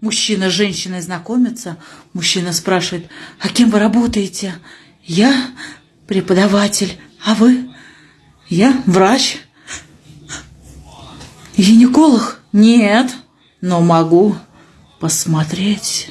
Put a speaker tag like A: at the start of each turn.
A: Мужчина с женщиной знакомится. Мужчина спрашивает, а кем вы работаете? Я преподаватель, а вы? Я врач. Гинеколог? Нет, но могу посмотреть.